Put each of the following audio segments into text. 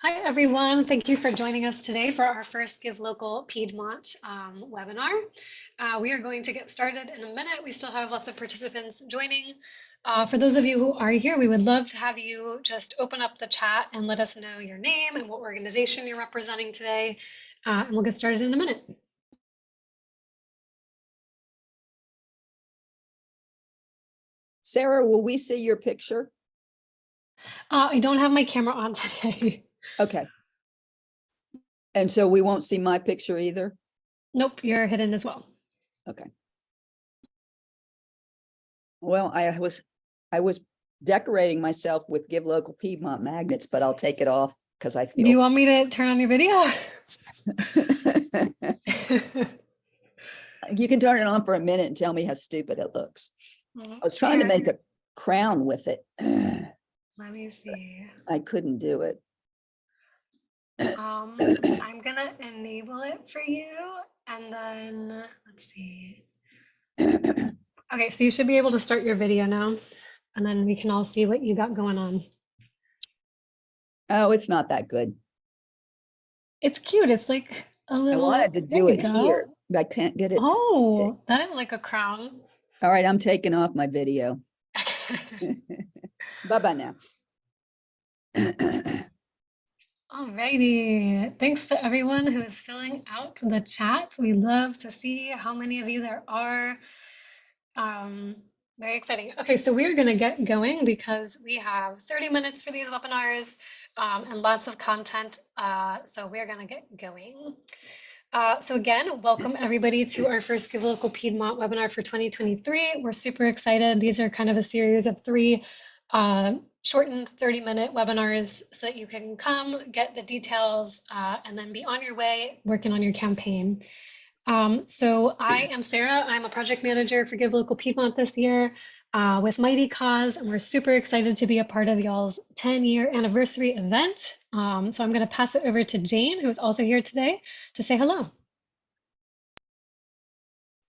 Hi, everyone. Thank you for joining us today for our first Give Local Piedmont um, webinar. Uh, we are going to get started in a minute. We still have lots of participants joining. Uh, for those of you who are here, we would love to have you just open up the chat and let us know your name and what organization you're representing today. Uh, and we'll get started in a minute. Sarah, will we see your picture? Uh, I don't have my camera on today. Okay. And so we won't see my picture either? nope, you're hidden as well. Okay. Well, I was, I was decorating myself with Give Local Piedmont magnets, but I'll take it off because I feel. Do you want me to turn on your video? You can turn it on for a minute and tell me how stupid it looks. I was trying to make a crown with it. Let me see. I couldn't do it. Um, I'm gonna enable it for you and then, let's see. Okay, so you should be able to start your video now and then we can all see what you got going on. Oh, it's not that good. It's cute. It's like a little. I wanted to do it go. here, but I can't get it. Oh, that is like a crown. All right, I'm taking off my video. Bye-bye now. Alrighty, thanks to everyone who is filling out the chat. We love to see how many of you there are. Um, very exciting. Okay, so we're going to get going because we have 30 minutes for these webinars um, and lots of content. Uh, so we're going to get going. Uh, so again, welcome everybody to our first Give Local Piedmont webinar for 2023. We're super excited. These are kind of a series of three uh, shortened 30 minute webinars so that you can come get the details uh, and then be on your way working on your campaign. Um, so I am Sarah. I'm a project manager for Give Local Piedmont this year uh, with Mighty Cause, and we're super excited to be a part of y'all's 10 year anniversary event. Um, so I'm going to pass it over to Jane, who is also here today, to say hello.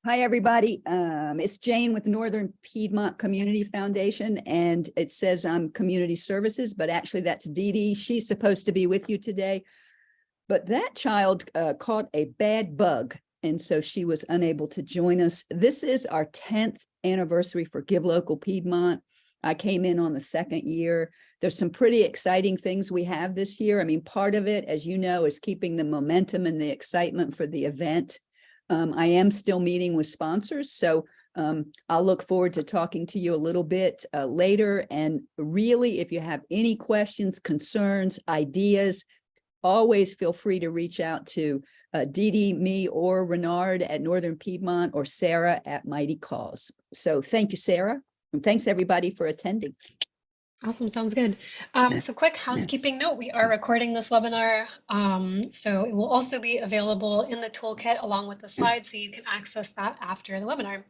Hi, everybody. Um, it's Jane with Northern Piedmont Community Foundation, and it says I'm Community Services, but actually that's Dee Dee. She's supposed to be with you today. But that child uh, caught a bad bug, and so she was unable to join us. This is our 10th anniversary for Give Local Piedmont. I came in on the second year. There's some pretty exciting things we have this year. I mean, part of it, as you know, is keeping the momentum and the excitement for the event. Um, I am still meeting with sponsors, so um, I'll look forward to talking to you a little bit uh, later. And really, if you have any questions, concerns, ideas, always feel free to reach out to uh, Dee, me, or Renard at Northern Piedmont, or Sarah at Mighty Cause. So thank you, Sarah, and thanks everybody for attending. Awesome, sounds good. Um, so quick housekeeping note, we are recording this webinar. Um, so it will also be available in the toolkit along with the slides so you can access that after the webinar.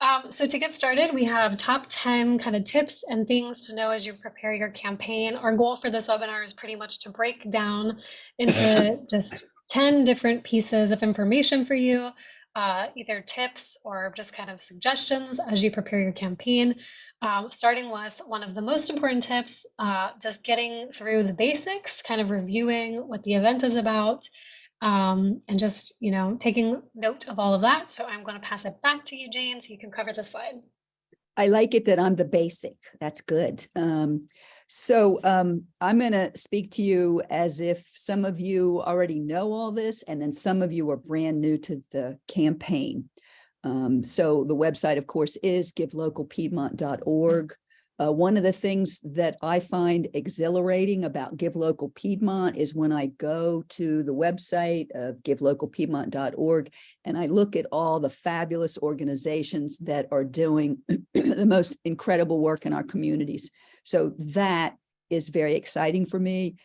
Um, so to get started, we have top 10 kind of tips and things to know as you prepare your campaign. Our goal for this webinar is pretty much to break down into just 10 different pieces of information for you, uh, either tips or just kind of suggestions as you prepare your campaign. Um, starting with one of the most important tips, uh, just getting through the basics, kind of reviewing what the event is about, um, and just, you know, taking note of all of that. So I'm going to pass it back to you, Jane, so you can cover the slide. I like it that I'm the basic. That's good. Um, so um, I'm going to speak to you as if some of you already know all this, and then some of you are brand new to the campaign. Um, so the website, of course, is givelocalpiedmont.org. Uh, one of the things that I find exhilarating about Give Local Piedmont is when I go to the website of givelocalpiedmont.org and I look at all the fabulous organizations that are doing the most incredible work in our communities. So that is very exciting for me.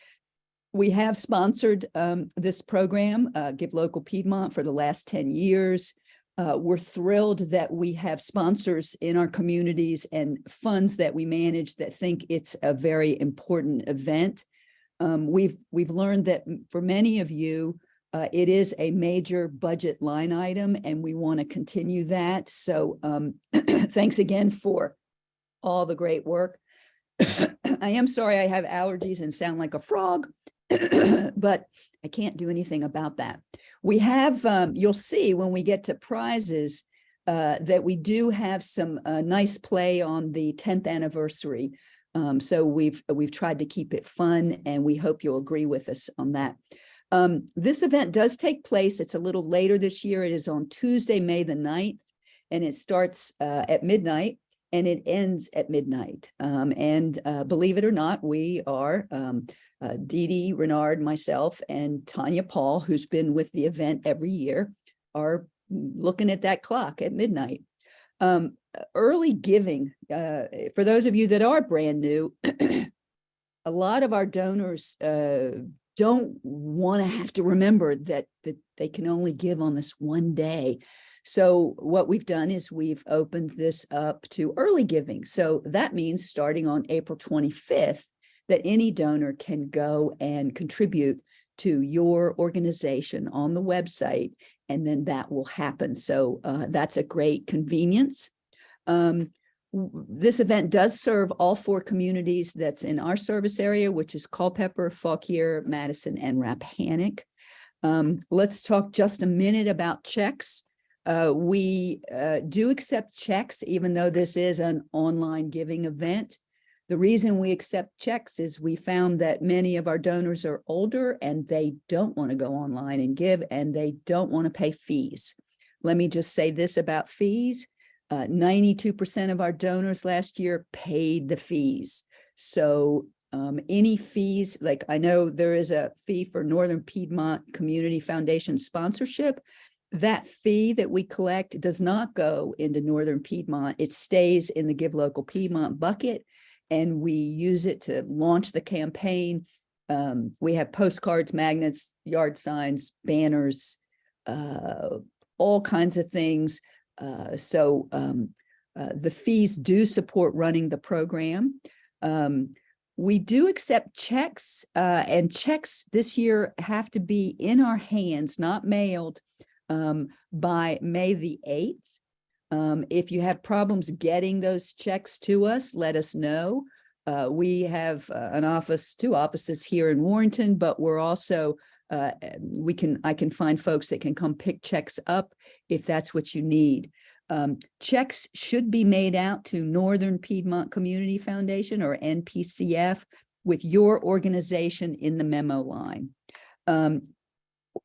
We have sponsored um, this program, uh, Give Local Piedmont, for the last 10 years. Uh, we're thrilled that we have sponsors in our communities and funds that we manage that think it's a very important event. Um, we've we've learned that for many of you, uh, it is a major budget line item, and we want to continue that. So um, thanks again for all the great work. I am sorry I have allergies and sound like a frog, but I can't do anything about that. We have, um, you'll see when we get to prizes, uh, that we do have some uh, nice play on the 10th anniversary. Um, so we've we've tried to keep it fun and we hope you'll agree with us on that. Um, this event does take place. It's a little later this year. It is on Tuesday, May the 9th, and it starts uh, at midnight and it ends at midnight. Um, and uh, believe it or not, we are um, uh, Dee Dee Renard, myself, and Tanya Paul, who's been with the event every year, are looking at that clock at midnight. Um, early giving, uh, for those of you that are brand new, a lot of our donors uh, don't want to have to remember that, that they can only give on this one day. So what we've done is we've opened this up to early giving. So that means starting on April 25th, that any donor can go and contribute to your organization on the website, and then that will happen. So uh, that's a great convenience. Um, this event does serve all four communities that's in our service area, which is Culpeper, Fauquier, Madison, and Rappahannock. Um, let's talk just a minute about checks. Uh, we uh, do accept checks, even though this is an online giving event. The reason we accept checks is we found that many of our donors are older and they don't want to go online and give and they don't want to pay fees. Let me just say this about fees. 92% uh, of our donors last year paid the fees. So um, any fees, like I know there is a fee for Northern Piedmont Community Foundation sponsorship. That fee that we collect does not go into Northern Piedmont. It stays in the Give Local Piedmont bucket and we use it to launch the campaign. Um, we have postcards, magnets, yard signs, banners, uh, all kinds of things. Uh, so um, uh, the fees do support running the program. Um, we do accept checks uh, and checks this year have to be in our hands, not mailed um, by May the 8th. Um, if you have problems getting those checks to us, let us know. Uh, we have uh, an office, two offices here in Warrenton, but we're also, uh, we can, I can find folks that can come pick checks up if that's what you need. Um, checks should be made out to Northern Piedmont Community Foundation or NPCF with your organization in the memo line. Um,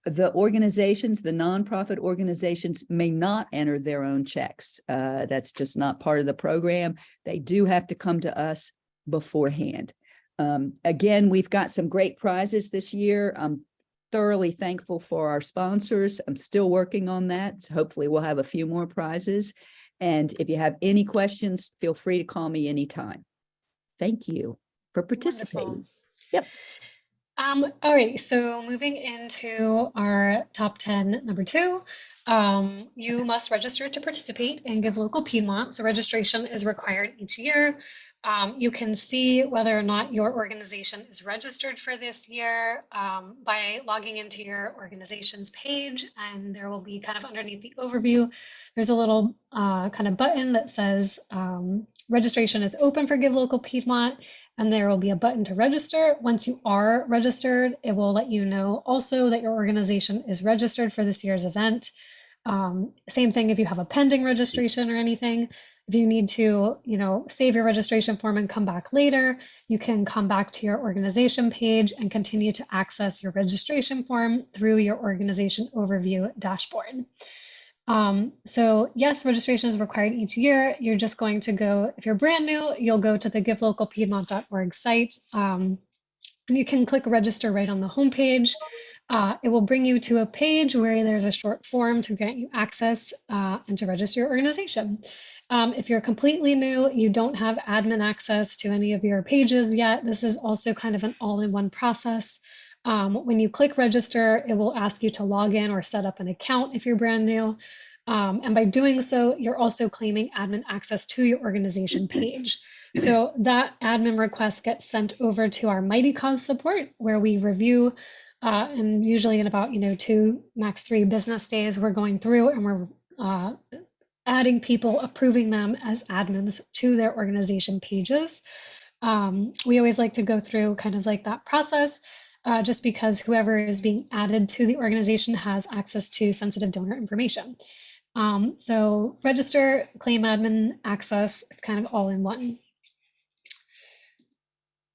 the organizations, the nonprofit organizations may not enter their own checks. Uh, that's just not part of the program. They do have to come to us beforehand. Um, again, we've got some great prizes this year. I'm thoroughly thankful for our sponsors. I'm still working on that. So hopefully we'll have a few more prizes. And if you have any questions, feel free to call me anytime. Thank you for participating. Wonderful. Yep. Um, all right, so moving into our top 10, number two, um, you must register to participate and Give Local Piedmont. So registration is required each year. Um, you can see whether or not your organization is registered for this year um, by logging into your organization's page, and there will be kind of underneath the overview, there's a little uh, kind of button that says um, registration is open for Give Local Piedmont, and there will be a button to register. Once you are registered, it will let you know also that your organization is registered for this year's event. Um, same thing if you have a pending registration or anything. If you need to, you know, save your registration form and come back later, you can come back to your organization page and continue to access your registration form through your organization overview dashboard. Um, so yes, registration is required each year. You're just going to go, if you're brand new, you'll go to the givelocalpiedmont.org site. Um, and you can click register right on the homepage. Uh, it will bring you to a page where there's a short form to grant you access uh, and to register your organization. Um, if you're completely new, you don't have admin access to any of your pages yet, this is also kind of an all-in-one process. Um, when you click register, it will ask you to log in or set up an account if you're brand new. Um, and by doing so, you're also claiming admin access to your organization page. So that admin request gets sent over to our Mighty Cause support, where we review, uh, and usually in about you know two max three business days, we're going through and we're uh, adding people, approving them as admins to their organization pages. Um, we always like to go through kind of like that process uh, just because whoever is being added to the organization has access to sensitive donor information. Um, so register, claim admin, access, it's kind of all in one.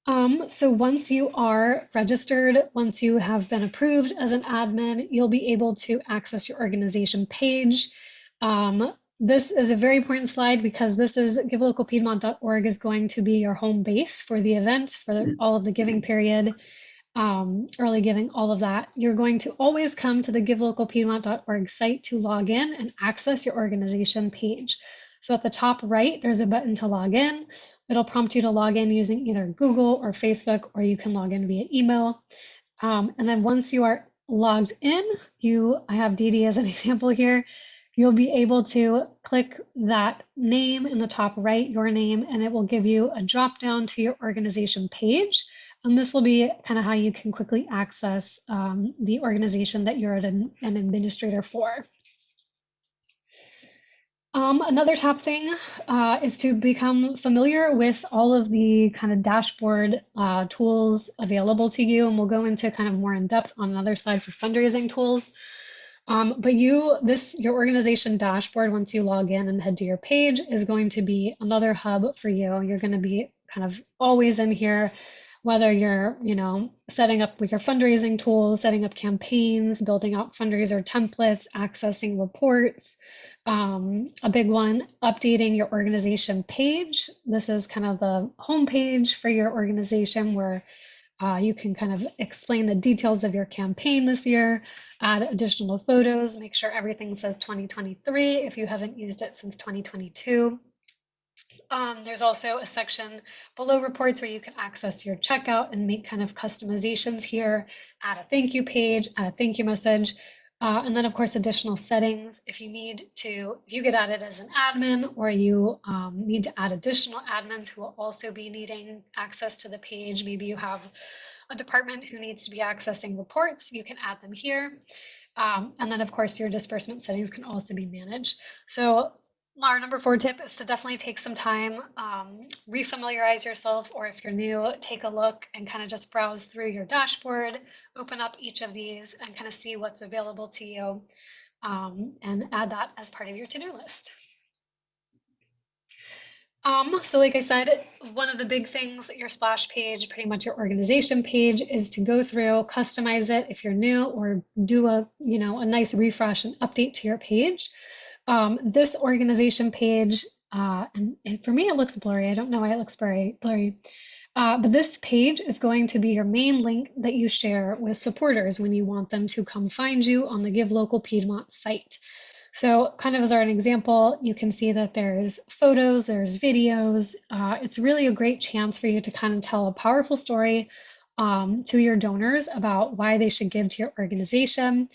Um, so once you are registered, once you have been approved as an admin, you'll be able to access your organization page. Um, this is a very important slide because this is givelocalpiedmont.org is going to be your home base for the event for all of the giving period, um, early giving, all of that. You're going to always come to the givelocalpiedmont.org site to log in and access your organization page. So at the top right, there's a button to log in. It'll prompt you to log in using either Google or Facebook, or you can log in via email. Um, and then once you are logged in, you, I have Dee as an example here, you'll be able to click that name in the top right, your name, and it will give you a drop down to your organization page. And this will be kind of how you can quickly access um, the organization that you're an, an administrator for. Um, another top thing uh, is to become familiar with all of the kind of dashboard uh, tools available to you. And we'll go into kind of more in depth on another slide for fundraising tools. Um, but you, this, your organization dashboard, once you log in and head to your page, is going to be another hub for you. You're going to be kind of always in here, whether you're, you know, setting up your fundraising tools, setting up campaigns, building out fundraiser templates, accessing reports. Um, a big one, updating your organization page. This is kind of the home page for your organization where uh, you can kind of explain the details of your campaign this year, add additional photos, make sure everything says 2023 if you haven't used it since 2022. Um, there's also a section below reports where you can access your checkout and make kind of customizations here, add a thank you page, add a thank you message, uh, and then of course additional settings if you need to, if you get added as an admin or you um, need to add additional admins who will also be needing access to the page, maybe you have a department who needs to be accessing reports, you can add them here. Um, and then of course your disbursement settings can also be managed. So our number four tip is to definitely take some time, um, refamiliarize yourself, or if you're new, take a look and kind of just browse through your dashboard, open up each of these and kind of see what's available to you um, and add that as part of your to-do list. Um, so like I said, one of the big things your splash page, pretty much your organization page is to go through, customize it if you're new or do a, you know, a nice refresh and update to your page. Um, this organization page, uh, and, and, for me it looks blurry. I don't know why it looks blurry. blurry. Uh, but this page is going to be your main link that you share with supporters when you want them to come find you on the Give Local Piedmont site. So kind of as an example, you can see that there's photos, there's videos. Uh, it's really a great chance for you to kind of tell a powerful story um, to your donors about why they should give to your organization.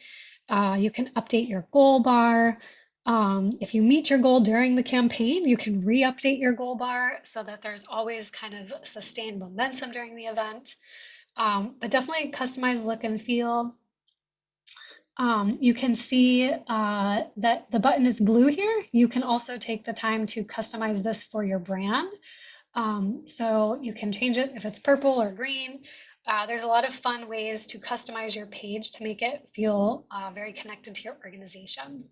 Uh, you can update your goal bar. Um, if you meet your goal during the campaign, you can re-update your goal bar so that there's always kind of sustained momentum during the event. Um, but definitely customize look and feel. Um, you can see uh, that the button is blue here. You can also take the time to customize this for your brand. Um, so you can change it if it's purple or green. Uh, there's a lot of fun ways to customize your page to make it feel uh, very connected to your organization.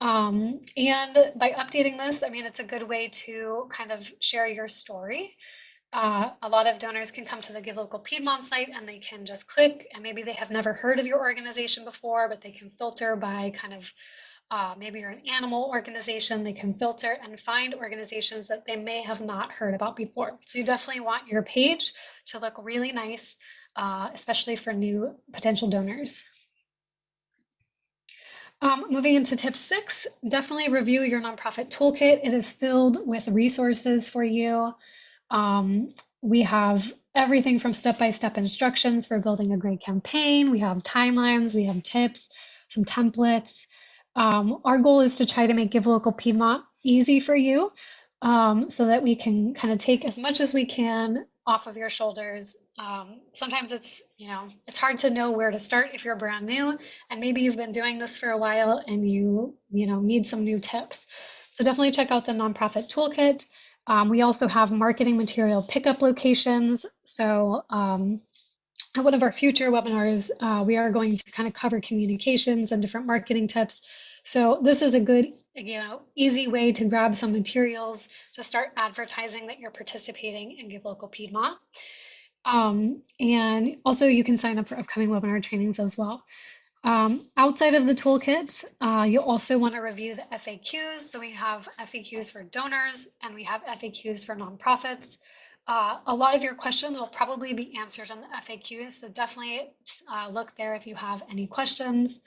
Um, and by updating this, I mean, it's a good way to kind of share your story. Uh, a lot of donors can come to the Give Local Piedmont site and they can just click and maybe they have never heard of your organization before, but they can filter by kind of uh, maybe you're an animal organization, they can filter and find organizations that they may have not heard about before. So you definitely want your page to look really nice, uh, especially for new potential donors. Um, moving into tip six, definitely review your nonprofit toolkit. It is filled with resources for you. Um, we have everything from step-by-step instructions for building a great campaign. We have timelines, we have tips, some templates. Um, our goal is to try to make Give Local Piedmont easy for you um, so that we can kind of take as much as we can off of your shoulders. Um, sometimes it's, you know, it's hard to know where to start if you're brand new and maybe you've been doing this for a while and you, you know, need some new tips. So definitely check out the nonprofit toolkit. Um, we also have marketing material pickup locations. So um, at one of our future webinars, uh, we are going to kind of cover communications and different marketing tips. So this is a good, you know, easy way to grab some materials to start advertising that you're participating in Give Local Piedmont. Um, and also you can sign up for upcoming webinar trainings as well. Um, outside of the toolkit, uh, you'll also want to review the FAQs. So we have FAQs for donors and we have FAQs for nonprofits. Uh, a lot of your questions will probably be answered in the FAQs, so definitely uh, look there if you have any questions.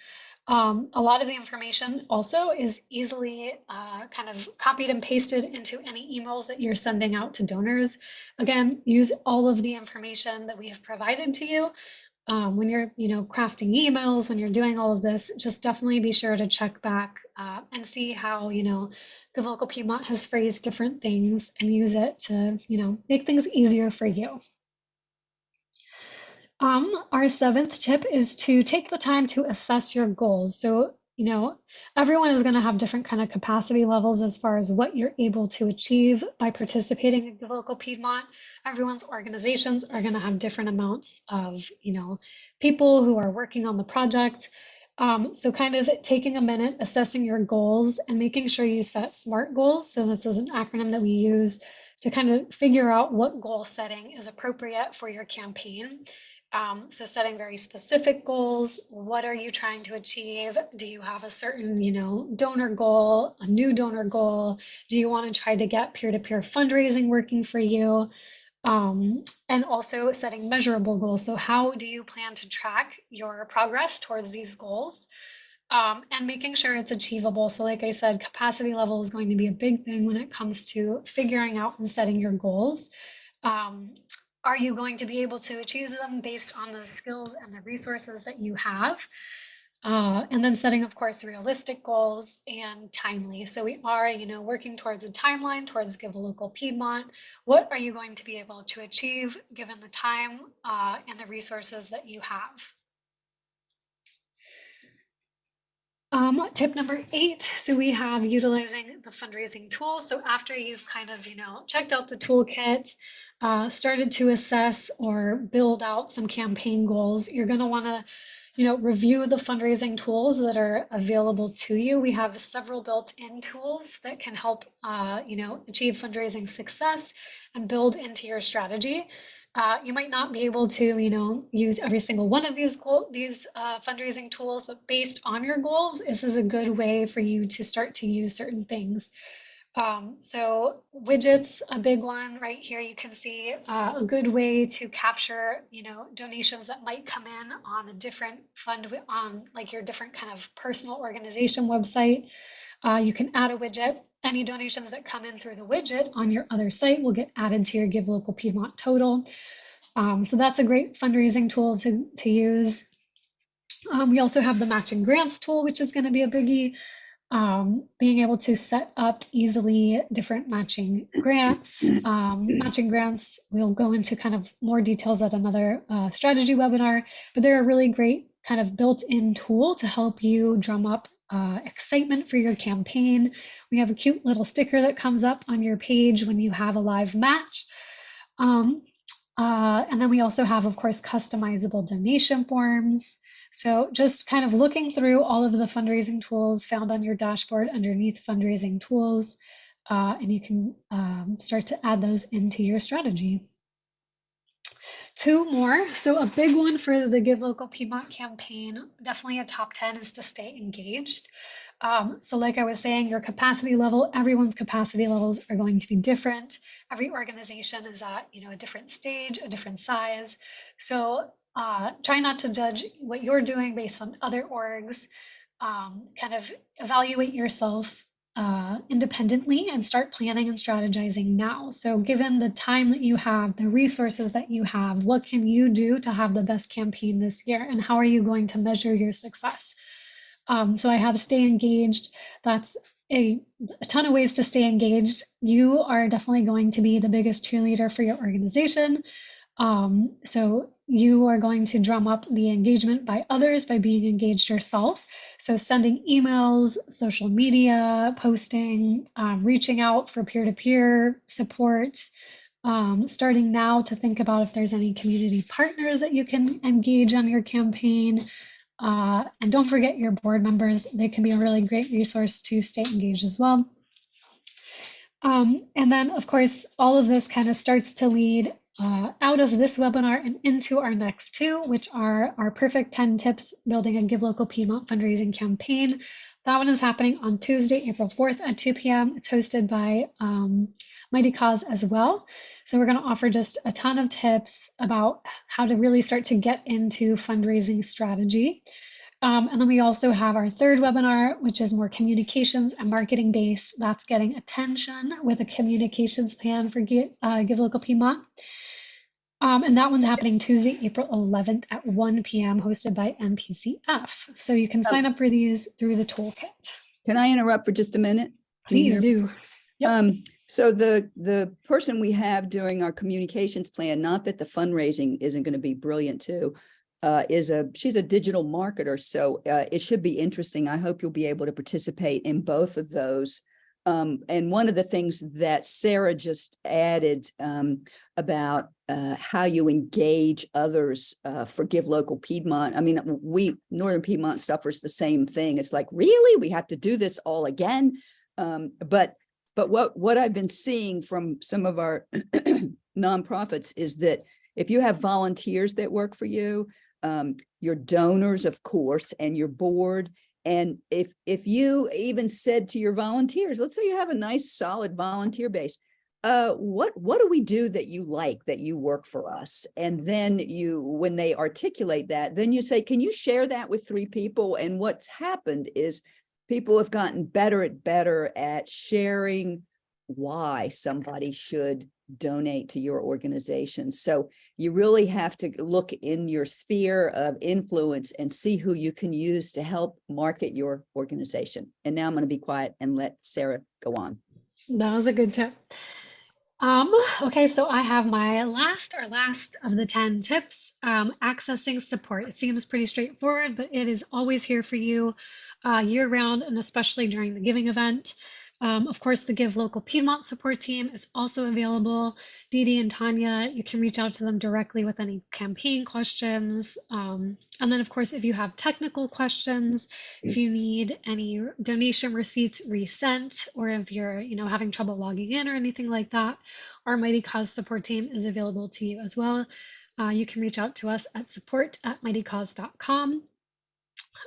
Um, a lot of the information also is easily uh, kind of copied and pasted into any emails that you're sending out to donors. Again, use all of the information that we have provided to you um, when you're you know crafting emails when you're doing all of this just definitely be sure to check back uh, and see how you know the local piedmont has phrased different things and use it to you know make things easier for you um, our seventh tip is to take the time to assess your goals so you know everyone is going to have different kind of capacity levels as far as what you're able to achieve by participating in the local piedmont everyone's organizations are going to have different amounts of, you know, people who are working on the project. Um, so kind of taking a minute, assessing your goals and making sure you set SMART goals. So this is an acronym that we use to kind of figure out what goal setting is appropriate for your campaign. Um, so setting very specific goals. What are you trying to achieve? Do you have a certain, you know, donor goal, a new donor goal? Do you want to try to get peer-to-peer -peer fundraising working for you? um, and also setting measurable goals. So, how do you plan to track your progress towards these goals? Um, and making sure it's achievable. So, like I said, capacity level is going to be a big thing when it comes to figuring out and setting your goals. Um, are you going to be able to achieve them based on the skills and the resources that you have? Uh, and then setting, of course, realistic goals and timely. So we are, you know, working towards a timeline towards Give a Local Piedmont. What are you going to be able to achieve given the time uh, and the resources that you have? Um, tip number eight, so we have utilizing the fundraising tool. So after you've kind of, you know, checked out the toolkit, uh, started to assess or build out some campaign goals, you're going to want to you know, review the fundraising tools that are available to you. We have several built-in tools that can help, uh, you know, achieve fundraising success and build into your strategy. Uh, you might not be able to, you know, use every single one of these goal, these uh, fundraising tools, but based on your goals, this is a good way for you to start to use certain things. Um, so widgets, a big one right here, you can see uh, a good way to capture, you know, donations that might come in on a different fund on like your different kind of personal organization website. Uh, you can add a widget. Any donations that come in through the widget on your other site will get added to your Give Local Piedmont total. Um, so that's a great fundraising tool to, to use. Um, we also have the matching grants tool, which is going to be a biggie um, being able to set up easily different matching grants. Um, matching grants, we'll go into kind of more details at another uh, strategy webinar, but they're a really great kind of built-in tool to help you drum up uh, excitement for your campaign. We have a cute little sticker that comes up on your page when you have a live match. Um, uh, and then we also have, of course, customizable donation forms. So just kind of looking through all of the fundraising tools found on your dashboard underneath fundraising tools, uh, and you can um, start to add those into your strategy. Two more. So a big one for the Give Local Piedmont campaign, definitely a top 10 is to stay engaged. Um, so like I was saying, your capacity level, everyone's capacity levels are going to be different. Every organization is at, you know, a different stage, a different size. So uh, try not to judge what you're doing based on other orgs. Um, kind of evaluate yourself uh, independently and start planning and strategizing now. So, given the time that you have, the resources that you have, what can you do to have the best campaign this year? And how are you going to measure your success? Um, so, I have stay engaged. That's a, a ton of ways to stay engaged. You are definitely going to be the biggest cheerleader for your organization. Um, so you are going to drum up the engagement by others by being engaged yourself. So, sending emails, social media, posting, um, reaching out for peer to peer support, um, starting now to think about if there's any community partners that you can engage on your campaign. Uh, and don't forget your board members, they can be a really great resource to stay engaged as well. Um, and then, of course, all of this kind of starts to lead uh, out of this webinar and into our next two, which are our perfect 10 tips building a Give Local Piedmont fundraising campaign. That one is happening on Tuesday, April 4th at 2 p.m. It's hosted by um, Mightycause as well. So we're going to offer just a ton of tips about how to really start to get into fundraising strategy. Um, and then we also have our third webinar, which is more communications and marketing based. That's getting attention with a communications plan for Give, uh, Give Local Piedmont. Um, and that one's happening Tuesday, April 11th at 1 p.m., hosted by NPCF. So you can sign up for these through the toolkit. Can I interrupt for just a minute? Can you Please do. Yep. Um, so the, the person we have doing our communications plan, not that the fundraising isn't going to be brilliant too, uh, is a, she's a digital marketer, so, uh, it should be interesting. I hope you'll be able to participate in both of those. Um, and one of the things that Sarah just added, um, about, uh, how you engage others, uh, for Give Local Piedmont. I mean, we, Northern Piedmont suffers the same thing. It's like, really? We have to do this all again? Um, but but what, what I've been seeing from some of our nonprofits is that if you have volunteers that work for you, um, your donors, of course, and your board, and if, if you even said to your volunteers, let's say you have a nice solid volunteer base, uh, what, what do we do that you like, that you work for us? And then you, when they articulate that, then you say, can you share that with three people? And what's happened is people have gotten better at better at sharing why somebody should donate to your organization. So you really have to look in your sphere of influence and see who you can use to help market your organization. And now I'm going to be quiet and let Sarah go on. That was a good tip. Um, okay, so I have my last or last of the 10 tips, um, accessing support. It seems pretty straightforward, but it is always here for you uh, year round and especially during the giving event. Um, of course, the Give Local Piedmont support team is also available. Dee and Tanya, you can reach out to them directly with any campaign questions. Um, and then, of course, if you have technical questions, if you need any donation receipts resent, or if you're, you know, having trouble logging in or anything like that, our Mighty Cause support team is available to you as well. Uh, you can reach out to us at support at mightycause.com.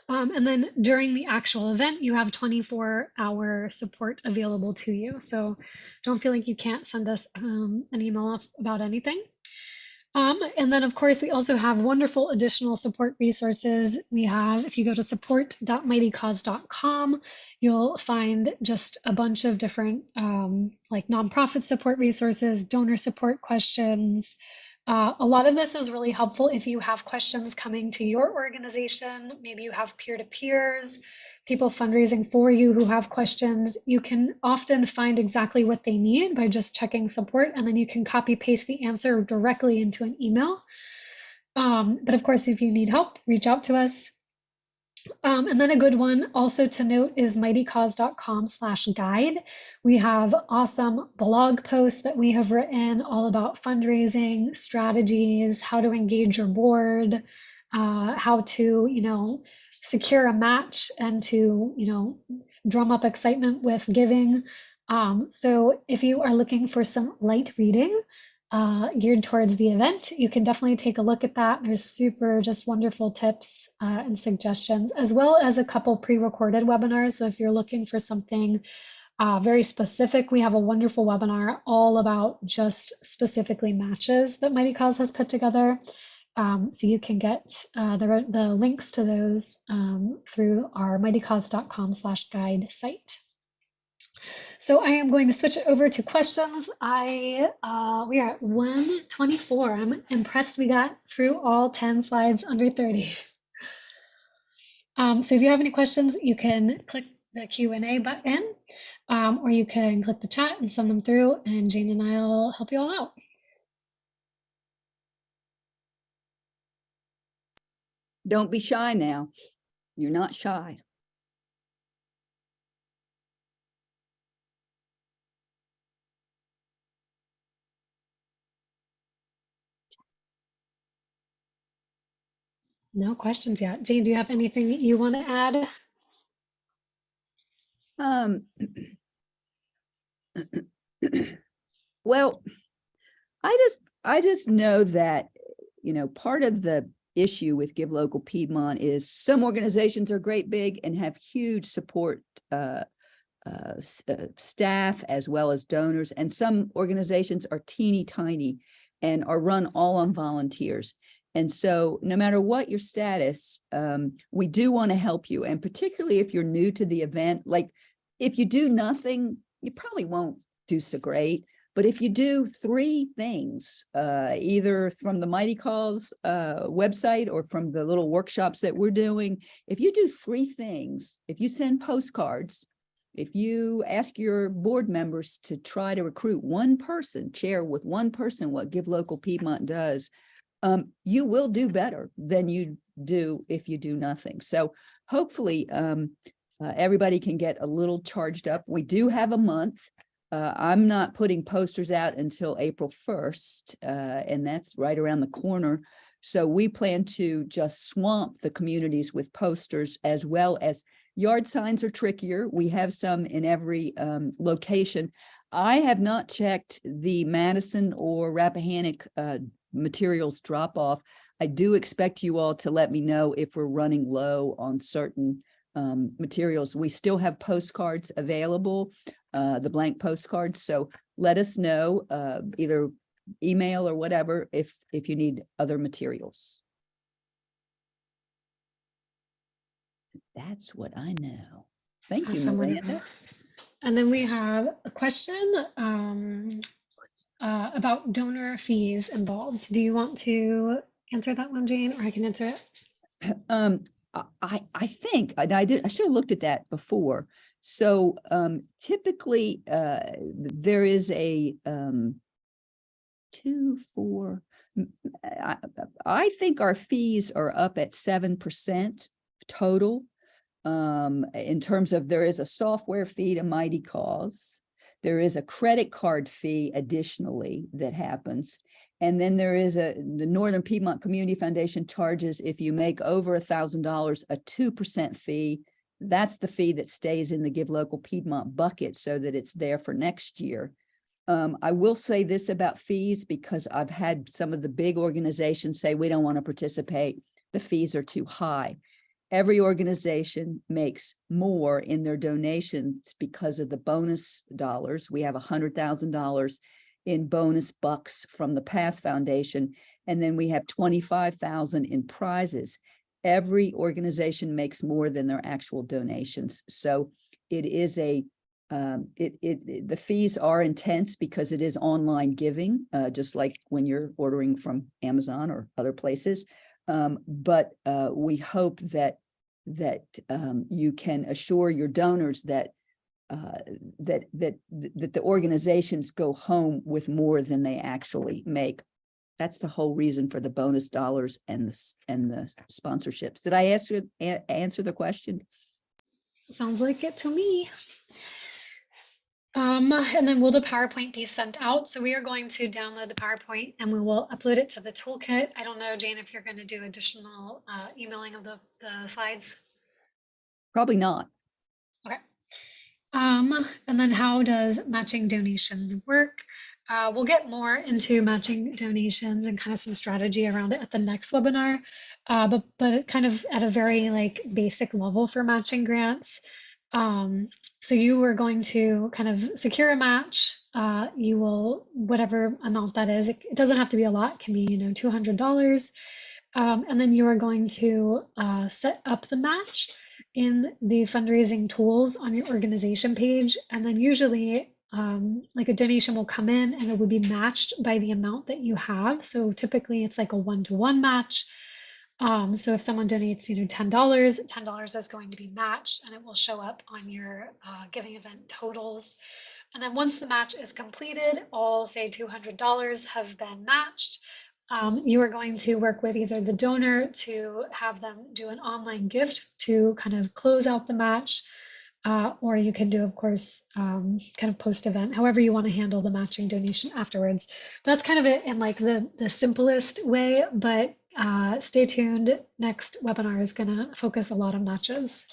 Um, and then during the actual event, you have 24 hour support available to you. So don't feel like you can't send us um, an email about anything. Um, and then, of course, we also have wonderful additional support resources. We have, if you go to support.mightycause.com, you'll find just a bunch of different um, like nonprofit support resources, donor support questions, uh, a lot of this is really helpful if you have questions coming to your organization. Maybe you have peer to peers, people fundraising for you who have questions. You can often find exactly what they need by just checking support, and then you can copy paste the answer directly into an email. Um, but of course, if you need help, reach out to us. Um, and then a good one also to note is mightycause.com slash guide. We have awesome blog posts that we have written all about fundraising strategies, how to engage your board, uh, how to, you know, secure a match and to, you know, drum up excitement with giving. Um, so if you are looking for some light reading, uh, geared towards the event, you can definitely take a look at that. There's super just wonderful tips uh, and suggestions, as well as a couple pre-recorded webinars. So if you're looking for something uh, very specific, we have a wonderful webinar all about just specifically matches that Mightycause has put together. Um, so you can get uh, the, the links to those um, through our mightycause.com slash guide site. So I am going to switch it over to questions. I uh, we are at 124. I'm impressed we got through all 10 slides under 30. Um, so if you have any questions, you can click the Q&A button, um, or you can click the chat and send them through, and Jane and I will help you all out. Don't be shy now. You're not shy. No questions yet. Jane, do you have anything that you want to add? Um, well, I just, I just know that, you know, part of the issue with Give Local Piedmont is some organizations are great big and have huge support uh, uh, uh, staff as well as donors, and some organizations are teeny tiny and are run all on volunteers. And so no matter what your status, um, we do want to help you. And particularly if you're new to the event, like if you do nothing, you probably won't do so great. But if you do three things, uh, either from the Mighty Cause uh, website or from the little workshops that we're doing, if you do three things, if you send postcards, if you ask your board members to try to recruit one person, share with one person what Give Local Piedmont does, um, you will do better than you do if you do nothing. So hopefully, um, uh, everybody can get a little charged up. We do have a month. Uh, I'm not putting posters out until April 1st, uh, and that's right around the corner. So we plan to just swamp the communities with posters as well as yard signs are trickier. We have some in every um, location. I have not checked the Madison or Rappahannock uh, materials drop off. I do expect you all to let me know if we're running low on certain um, materials. We still have postcards available, uh, the blank postcards. So let us know, uh, either email or whatever, if, if you need other materials. That's what I know. Thank you, Awesome, Miranda. Miranda. And then we have a question um, uh, about donor fees involved. Do you want to answer that one, Jane, or I can answer it? Um, I- I, think, I did, I should have looked at that before. So, um, typically, uh, there is a, um, two, four, I, I, think our fees are up at seven percent total. Um, in terms of, there is a software fee to Mighty Cause. There is a credit card fee additionally that happens. And then there is a, the Northern Piedmont Community Foundation charges, if you make over a thousand dollars, a two percent fee. That's the fee that stays in the Give Local Piedmont bucket so that it's there for next year. Um, I will say this about fees because I've had some of the big organizations say, we don't want to participate. The fees are too high. Every organization makes more in their donations because of the bonus dollars. We have hundred thousand dollars in bonus bucks from the Path Foundation. And then we have twenty-five thousand in prizes. Every organization makes more than their actual donations. So it is a, um, it, it- the fees are intense because it is online giving, uh, just like when you're ordering from Amazon or other places. Um, but, uh, we hope that, that, um, you can assure your donors that uh, that, that, that the organizations go home with more than they actually make. That's the whole reason for the bonus dollars and the, and the sponsorships. Did I answer, answer the question? Sounds like it to me. Um, and then will the PowerPoint be sent out? So we are going to download the PowerPoint and we will upload it to the toolkit. I don't know, Jane, if you're going to do additional uh, emailing of the, the slides. Probably not. Okay. Um, and then how does matching donations work? Uh, we'll get more into matching donations and kind of some strategy around it at the next webinar. Uh, but but kind of at a very like basic level for matching grants. Um, so you are going to kind of secure a match. Uh, you will whatever amount that is. It, it doesn't have to be a lot. It can be you know two hundred dollars. Um, and then you are going to uh, set up the match in the fundraising tools on your organization page. And then usually, um, like a donation will come in and it would be matched by the amount that you have. So typically, it's like a one to one match. Um, so if someone donates, you know, ten dollars, ten dollars is going to be matched, and it will show up on your uh, giving event totals. And then once the match is completed, all say two hundred dollars have been matched. um, you are going to work with either the donor to have them do an online gift to kind of close out the match, uh, or you can do, of course, um, kind of post event, however you want to handle the matching donation afterwards. That's kind of it in like the, the simplest way, but uh, stay tuned. Next webinar is going to focus a lot on matches.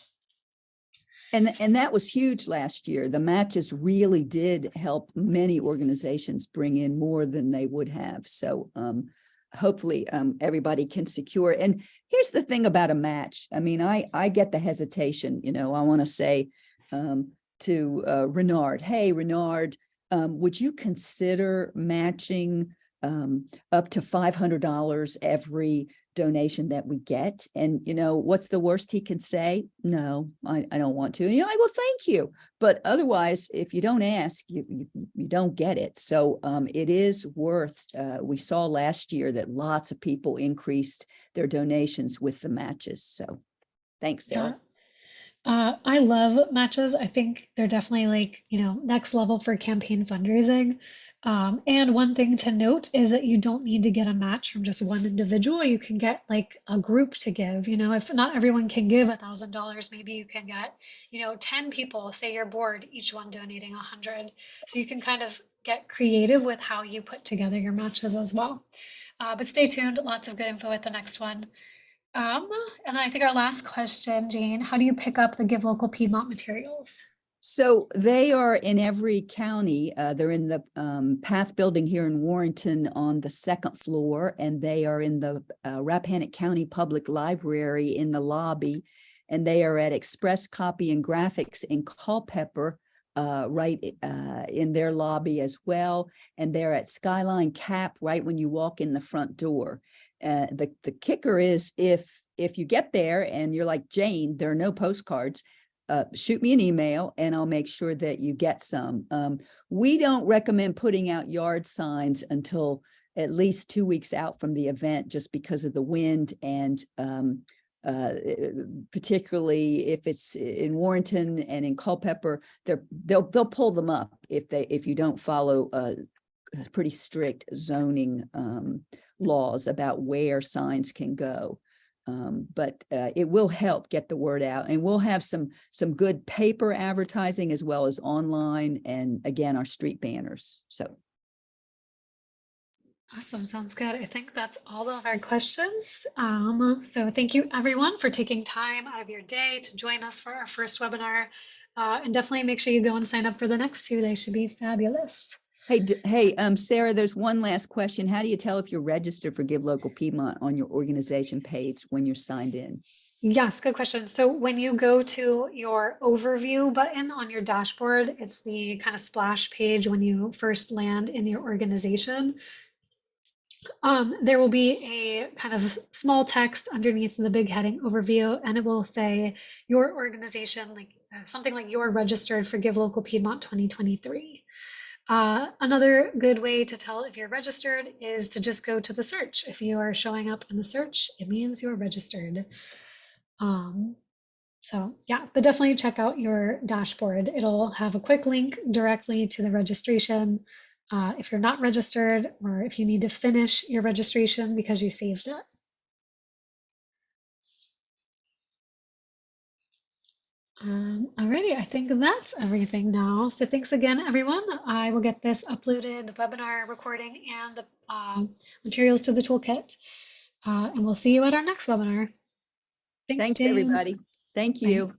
And, and that was huge last year. The matches really did help many organizations bring in more than they would have. So um, hopefully um, everybody can secure. And here's the thing about a match. I mean, I, I get the hesitation, you know, I want to say um, to uh, Renard, hey, Renard, um, would you consider matching um, up to $500 every donation that we get. And, you know, what's the worst he can say? No, I, I don't want to. And you're like, well, thank you. But otherwise, if you don't ask, you, you, you don't get it. So um, it is worth, uh, we saw last year that lots of people increased their donations with the matches. So thanks, Sarah. Yeah. Uh, I love matches. I think they're definitely like, you know, next level for campaign fundraising. Um, and one thing to note is that you don't need to get a match from just one individual. You can get like a group to give. You know, if not everyone can give a thousand dollars, maybe you can get, you know, 10 people, say your board, each one donating a hundred. So you can kind of get creative with how you put together your matches as well. Uh, but stay tuned, lots of good info at the next one. Um, and I think our last question, Jane, how do you pick up the Give Local Piedmont materials? So they are in every county. Uh, they're in the um, Path Building here in Warrenton on the second floor, and they are in the uh, Rappahannock County Public Library in the lobby, and they are at Express Copy and Graphics in Culpeper, uh, right uh, in their lobby as well, and they're at Skyline Cap right when you walk in the front door. Uh, the the kicker is if if you get there and you're like Jane, there are no postcards uh, shoot me an email and I'll make sure that you get some. Um, we don't recommend putting out yard signs until at least two weeks out from the event just because of the wind and um, uh, particularly if it's in Warrenton and in Culpeper, they're, they'll they'll pull them up if they if you don't follow uh, pretty strict zoning um, laws about where signs can go. Um, but uh, it will help get the word out and we'll have some some good paper advertising as well as online and again our street banners so. Awesome sounds good. I think that's all of our questions. Um, so thank you everyone for taking time out of your day to join us for our first webinar. Uh, and definitely make sure you go and sign up for the next two. They should be fabulous Hey, hey, um, Sarah, there's one last question. How do you tell if you're registered for Give Local Piedmont on your organization page when you're signed in? Yes, good question. So when you go to your overview button on your dashboard, it's the kind of splash page when you first land in your organization. Um, there will be a kind of small text underneath the big heading overview, and it will say your organization, like uh, something like you're registered for Give Local Piedmont 2023. Uh, another good way to tell if you're registered is to just go to the search. If you are showing up in the search, it means you're registered. Um, so yeah, but definitely check out your dashboard. It'll have a quick link directly to the registration. Uh, if you're not registered or if you need to finish your registration because you saved it. Um, alrighty, I think that's everything now. So thanks again, everyone. I will get this uploaded, the webinar recording and the uh, materials to the toolkit. Uh, and we'll see you at our next webinar. Thanks, Thanks everybody. Thank you. Bye.